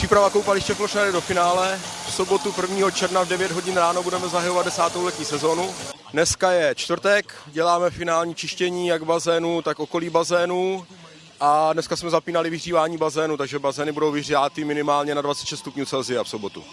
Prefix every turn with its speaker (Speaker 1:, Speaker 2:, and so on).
Speaker 1: Příprava koupaliště Plošná do finále. V sobotu 1. června v 9 hodin ráno budeme zahajovat desátou letní sezonu. Dneska je čtvrtek, děláme finální čištění jak bazénu, tak okolí bazénu. A dneska jsme zapínali vyhřívání bazénu, takže bazény budou vyhříváty minimálně na 26 stupňů Celsia v sobotu.